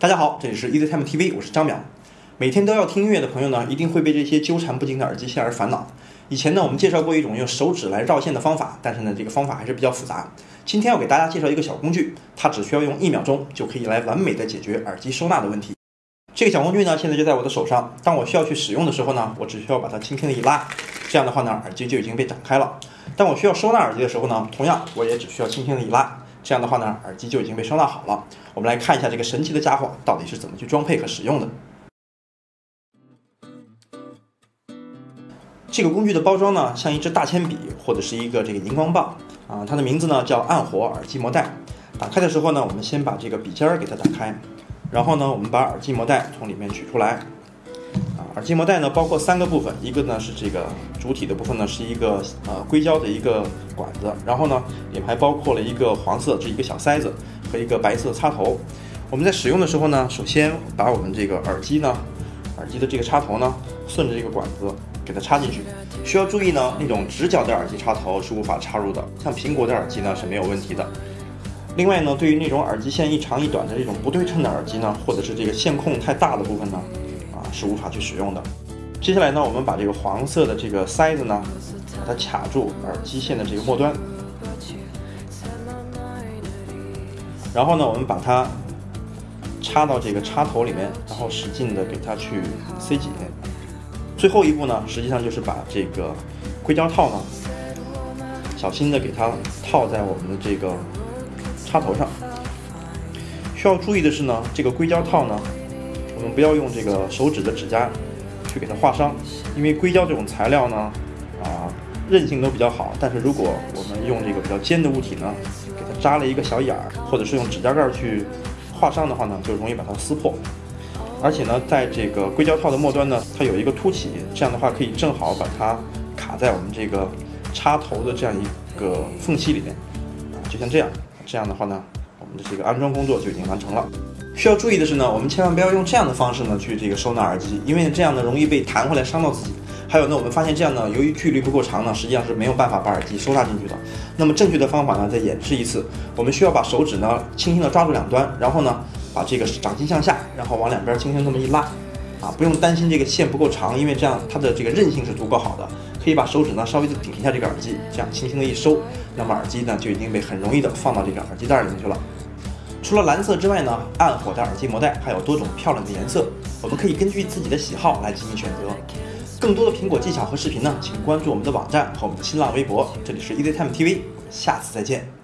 大家好，这里是 EasyTime TV，我是张淼。每天都要听音乐的朋友呢，一定会被这些纠缠不清的耳机线而烦恼。以前呢，我们介绍过一种用手指来绕线的方法，但是呢，这个方法还是比较复杂。今天要给大家介绍一个小工具，它只需要用一秒钟就可以来完美的解决耳机收纳的问题。这个小工具呢，现在就在我的手上。当我需要去使用的时候呢，我只需要把它轻轻的一拉，这样的话呢，耳机就已经被展开了。当我需要收纳耳机的时候呢，同样我也只需要轻轻的一拉。这样的话呢，耳机就已经被收纳好了。我们来看一下这个神奇的家伙到底是怎么去装配和使用的。这个工具的包装呢，像一支大铅笔或者是一个这个荧光棒啊，它的名字呢叫暗火耳机膜带。打开的时候呢，我们先把这个笔尖儿给它打开，然后呢，我们把耳机膜带从里面取出来。耳机膜带呢，包括三个部分，一个呢是这个主体的部分呢，是一个呃硅胶的一个管子，然后呢里面还包括了一个黄色这一个小塞子和一个白色插头。我们在使用的时候呢，首先把我们这个耳机呢，耳机的这个插头呢，顺着这个管子给它插进去。需要注意呢，那种直角的耳机插头是无法插入的，像苹果的耳机呢是没有问题的。另外呢，对于那种耳机线一长一短的这种不对称的耳机呢，或者是这个线控太大的部分呢。是无法去使用的。接下来呢，我们把这个黄色的这个塞子呢，把它卡住耳机线的这个末端，然后呢，我们把它插到这个插头里面，然后使劲的给它去塞紧。最后一步呢，实际上就是把这个硅胶套呢，小心的给它套在我们的这个插头上。需要注意的是呢，这个硅胶套呢。我们不要用这个手指的指甲去给它划伤，因为硅胶这种材料呢，啊，韧性都比较好。但是如果我们用这个比较尖的物体呢，给它扎了一个小眼儿，或者是用指甲盖去划伤的话呢，就容易把它撕破。而且呢，在这个硅胶套的末端呢，它有一个凸起，这样的话可以正好把它卡在我们这个插头的这样一个缝隙里面，啊，就像这样。这样的话呢，我们的这个安装工作就已经完成了。需要注意的是呢，我们千万不要用这样的方式呢去这个收纳耳机，因为这样呢容易被弹回来伤到自己。还有呢，我们发现这样呢，由于距离不够长呢，实际上是没有办法把耳机收纳进去的。那么正确的方法呢，再演示一次，我们需要把手指呢轻轻的抓住两端，然后呢把这个掌心向下，然后往两边轻轻这么一拉，啊，不用担心这个线不够长，因为这样它的这个韧性是足够好的，可以把手指呢稍微的顶一下这个耳机，这样轻轻的一收，那么耳机呢就已经被很容易的放到这个耳机袋里面去了。除了蓝色之外呢，暗火的耳机膜带还有多种漂亮的颜色，我们可以根据自己的喜好来进行选择。更多的苹果技巧和视频呢，请关注我们的网站和我们的新浪微博。这里是 EasyTime TV，下次再见。